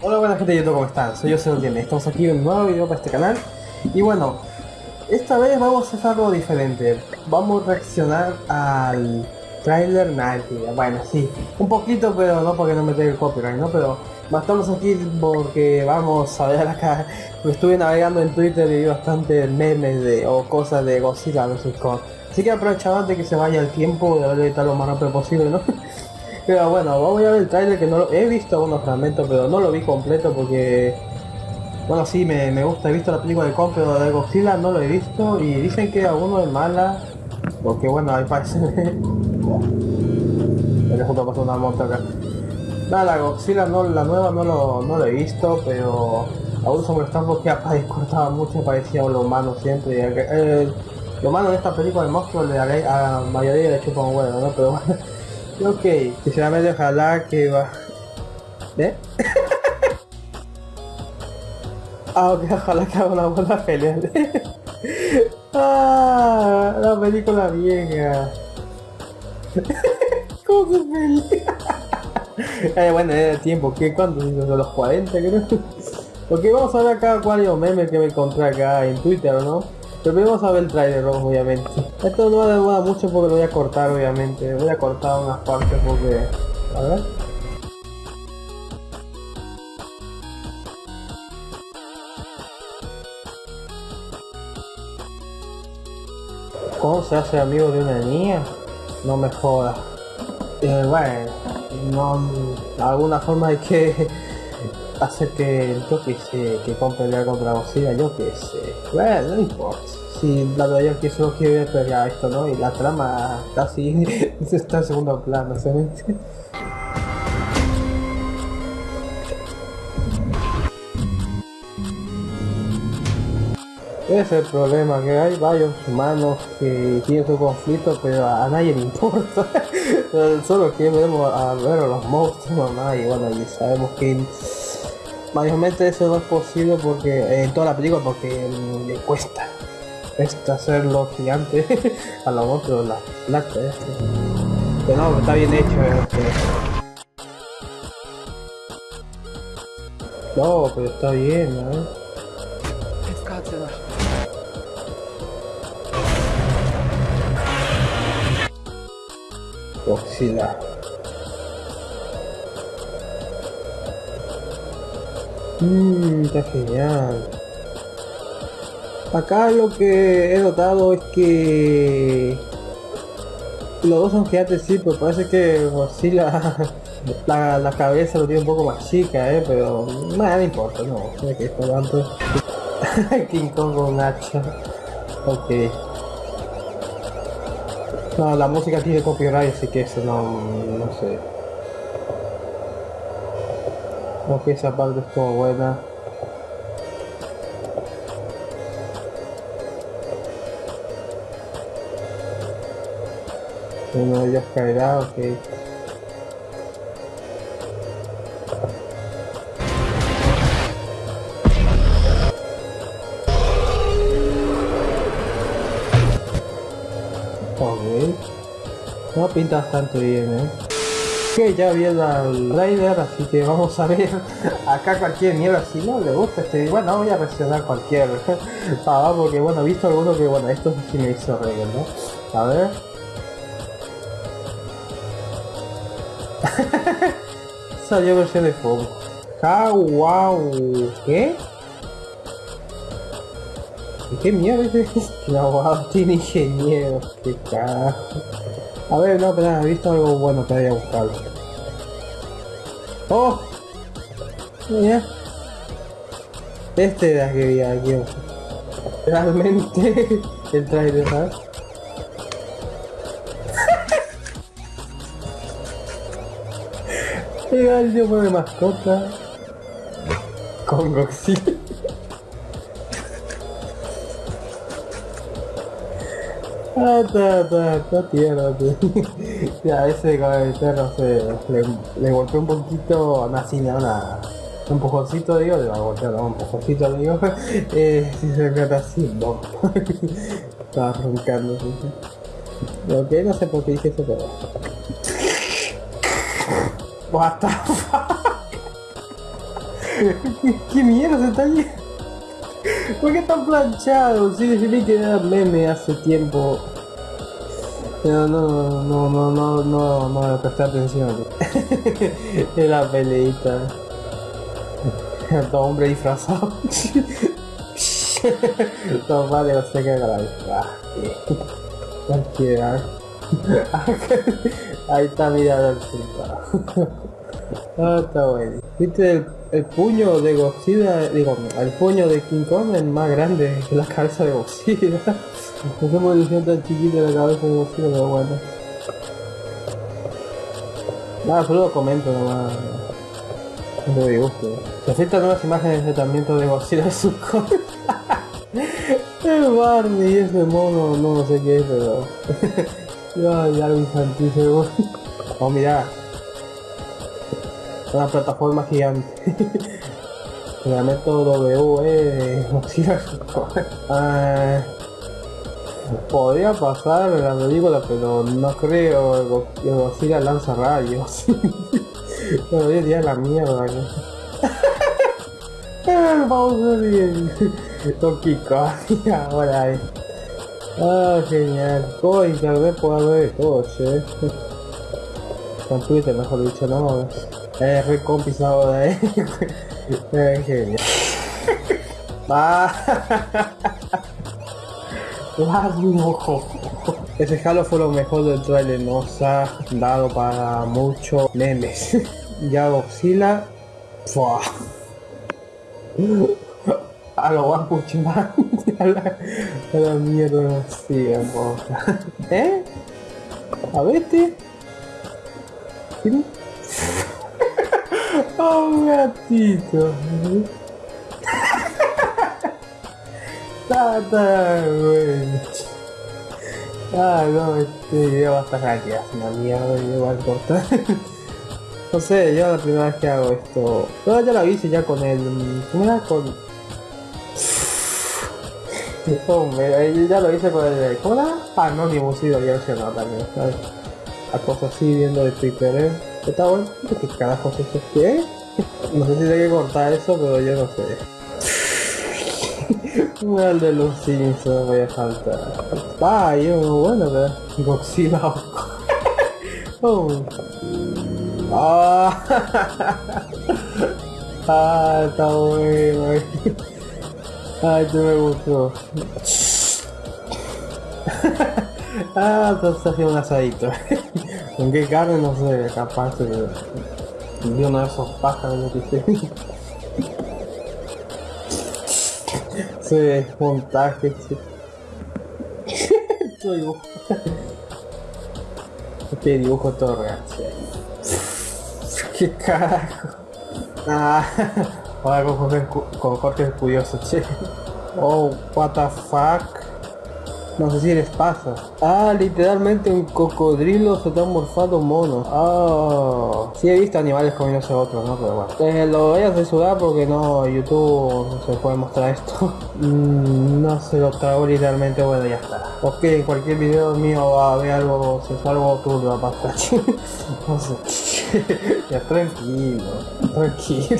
Hola buena gente de YouTube, ¿cómo están? Soy yo, Señor Tiene. Estamos aquí en un nuevo video para este canal. Y bueno, esta vez vamos a hacer algo diferente. Vamos a reaccionar al trailer Nike. Bueno, sí, un poquito, pero no porque no me tenga el copyright, ¿no? Pero estamos aquí porque vamos a ver acá. Estuve navegando en Twitter y vi bastantes memes de, o cosas de Godzilla sé cómo. Así que aprovechaba de que se vaya el tiempo de ver lo más rápido posible, ¿no? Pero bueno, vamos a ver el trailer que no lo... He visto algunos fragmentos, pero no lo vi completo porque... Bueno, sí, me, me gusta, he visto la película de Kong, pero de Godzilla no lo he visto y dicen que alguno es mala, porque bueno, ahí parece... Me justo pasó una moto acá. Nada, la Godzilla no, la nueva no lo, no lo he visto, pero aún se molestan porque cortaba mucho, parecía lo humano siempre. Eh, lo malo de esta película de monstruo le a la mayoría le chupa un huevo, ¿no? Pero bueno. Ok, sinceramente ojalá que va. ¿Eh? ah, ok, ojalá que haga una buena pelea. ah, la película vieja. ¿Cómo se pelea? eh, bueno, es el tiempo, ¿qué? ¿Cuánto? ¿De los 40 creo? ok, vamos a ver acá cuál es el meme que me encontré acá en Twitter, ¿no? Vamos a ver el trailer, obviamente. Esto no va a demorar mucho porque lo voy a cortar, obviamente. Voy a cortar unas partes porque... A ver. ¿Cómo se hace amigo de una niña? No me jodas. Eh, bueno, no, alguna forma hay que hacer que yo que sé, que compre contra Godzilla, yo que sé. Bueno, no importa. Si la yo que solo quiere pelear esto, ¿no? Y la trama casi está en segundo plano, ¿sabes? Ese es el problema, que hay varios humanos que tienen su conflicto, pero a, nadie le importa. Solo queremos a ver a los monstruos nomás y bueno, y sabemos que mayormente eso no es posible porque en toda la película porque le cuesta cuesta hacerlo gigante a los otros la plata pero no está bien hecho este. no pero está bien ¿no? Godzilla Mmm, está genial. Acá lo que he notado es que los dos son gigantes sí, pero parece que sí la, la, cabeza lo tiene un poco más chica, eh, pero nada no importa, no, sé que esto tanto. King Kong con hacha. Ok. No, la música tiene copyright, así que eso no, no sé. Ok, esa parte estuvo buena. Uno de ellos caerá, ok. Ok. No pinta bastante bien, eh ya vi el Raider, así que vamos a ver acá cualquier mierda. Si no le gusta este, bueno, voy a reaccionar cualquier ah, porque bueno, he visto alguno que bueno, esto sí me hizo reír, ¿no? A ver. Salió versión de fuego. Wow. ¿Qué? ¿Qué mierda es? No, tiene ingeniero. Qué carajo. A ver, no, pero he visto algo bueno que haya buscado. ¡Oh! Mira. Este era que vi aquí. Realmente el trailer, ¿sabes? El yo de mascota con. ya, ese perro se le, le golpeó un poquito, no así, una, un empujoncito, digo, le va a golpear, un empujoncito, digo, eh, si se trata así, no. Estaba roncando, Ok, no sé por qué dije eso, pero... What the fuck? ¿Qué mierda se está? ¿Por qué están planchados? Sí, decidí que era meme hace tiempo. Pero no, no, no, no, no, no, no presté atención. La peleita. Todo hombre disfrazado. no, vale, no sé qué grave. Cualquiera. Ahí está mirando el resultado. Está bueno. ¿Viste el, el puño de Godzilla? Digo, el puño de King Kong es más grande que la cabeza de Godzilla. Qué edición tan chiquita la cabeza de Godzilla, pero bueno. Nada, solo lo comento nomás. No me gusto. Se filtran nuevas imágenes de tratamiento de Godzilla de su El Barney, ese mono, no sé qué es, pero... ya, ya lo seguro. Oh, mira. Una plataforma gigante. Reglamento W, eh, ah, Podría pasar la película, pero no creo que Godzilla lanza rayos. pero hoy día la mierda. Vamos a ver Donkey Kong, ahora es. Ah, genial. Todo internet puede haber todo, che. Con Twitter, mejor dicho, no. Es re compisado de ahí. Es genial. Ah. ojo. Ese Halo fue lo mejor del trailer, nos ha dado para muchos memes. ya Godzilla. Fua. A lo Man. a, la, a la mierda, sí, ¿Eh? A vete. ¿Sí? Oh, un gatito. Está tan. Ah, no, este video va a estar aquí, es una mierda, yo voy a cortar. no sé, yo la primera vez que hago esto. Pero ya lo hice ya con el. ¿Cómo? Con. Hombre, ya lo hice con el. ¿Cómo era? Anonymous y lo había también, ¿sabes? A cosas así viendo de Twitter, ¿eh? Está bueno. ¿Qué carajo es eso? ¿Qué? No sé si hay que cortar eso, pero yo no sé. El de los Simpsons voy a faltar. Ah, yo, bueno, pero Godzilla. oh. Ah, ah, está bueno. Ay, te me gustó. ah, entonces haciendo un asadito. ¿Con qué carne? No sé, capaz de, de uno de esos pájaros que sé. Ese montaje, Esto dibujo. Este dibujo todo real, ¿Qué carajo? Ah, ahora con Jorge, con Jorge curioso, che. Oh, what the fuck. No sé si les pasa. Ah, literalmente un cocodrilo se está morfado mono. Ah, sí he visto animales comiéndose otros, ¿no? Pero bueno. Eh, lo voy a censurar porque no, YouTube no se puede mostrar esto. Mm, no se lo trago literalmente, bueno, ya está. Ok, en cualquier video mío va a haber algo sensual algo turbio va a pasar. no sé. ya tranquilo, tranquilo.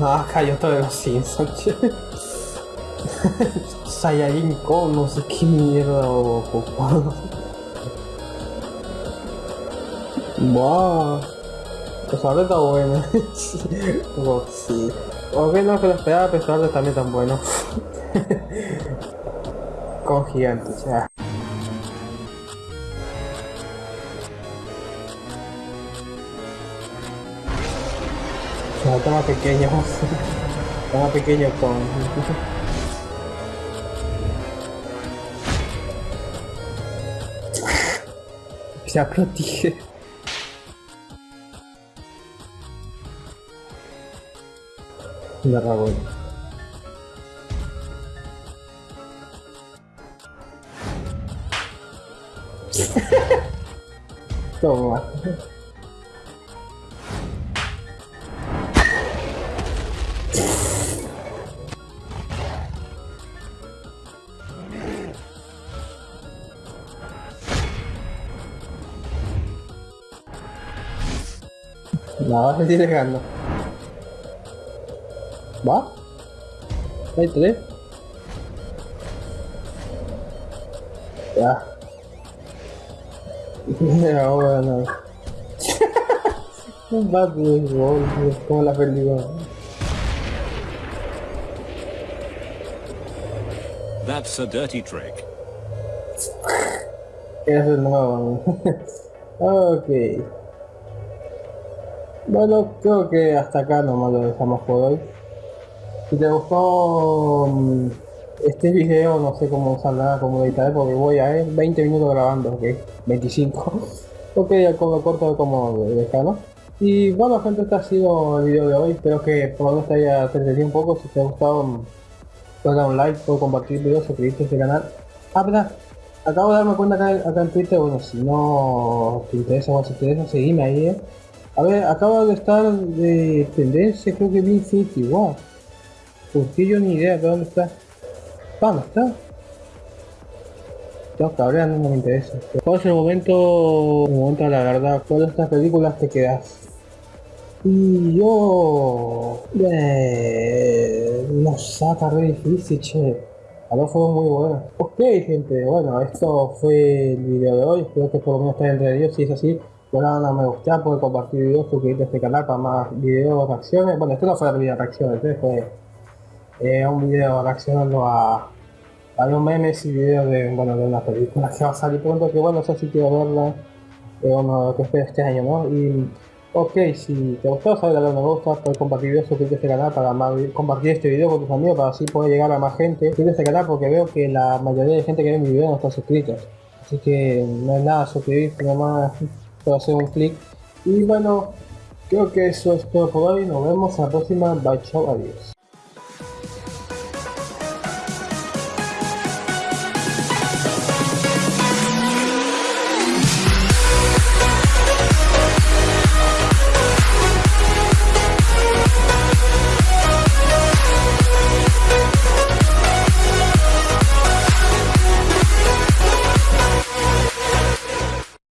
acá yo estoy de los Simpsons. Saiyajin Con, no sé qué mierda o ocupado. Wow. Pues ahora está bueno. oh, sí. Ok, no que lo esperaba, pero ahora también tan bueno. Con gigantes, ya. O está más pequeño. más pequeño con... псякратихи. Здорово. Что? No, me estoy dejando. ¿Va? ¿Hay tres? Ya. Ahora no. Un bug de gol, como la película. That's a dirty trick. Es el nuevo. ok. Bueno, creo que hasta acá nomás lo dejamos por hoy. Si te gustó mm, este video, no sé cómo saldrá, cómo editar, porque voy a ver 20 minutos grabando, ok, 25. ok, con lo corto como dejado. Y bueno gente, este ha sido el video de hoy, espero que por lo menos te haya entretenido un poco, si te ha gustado, mm, puedes dar un like, puedes compartir el video, suscribirte a este canal. Ah, verdad, acabo de darme cuenta acá, acá en Twitter, bueno, si no te interesa o si te interesa, seguime ahí, eh. A ver, acaba de estar de tendencia, creo que vi Infinity War. Porque yo ni idea de dónde está. ¿Dónde está? Tengo que hablar, no me interesa. ¿Cuál es el momento, el momento de la verdad? ¿Cuál de estas películas te quedas? Y yo... Eh, no está re difícil, che. A dos fue muy bueno. Ok, gente, bueno, esto fue el video de hoy. Espero que por lo menos esté entretenido. Si es así, bueno, no me gusta, puede compartir videos, suscribirte a este canal para más videos, reacciones. Bueno, esto no fue el video de reacciones, este fue eh, un video reaccionando a, a los memes y videos de, bueno, de una película que va a salir pronto, que bueno, no sé si quiero verla, eh, uno que espero este año, ¿no? Y, ok, si te gustó, sabes darle me gusta, puedes compartir videos, suscribirte a este canal para más, compartir este video con tus amigos para así poder llegar a más gente. Suscríbete a este canal porque veo que la mayoría de gente que ve mi video no está suscrita. Así que no es nada suscribirse, nomás hacer un clic. Y bueno, creo que eso es todo por hoy. Nos vemos en la próxima. Bye, chao, adiós.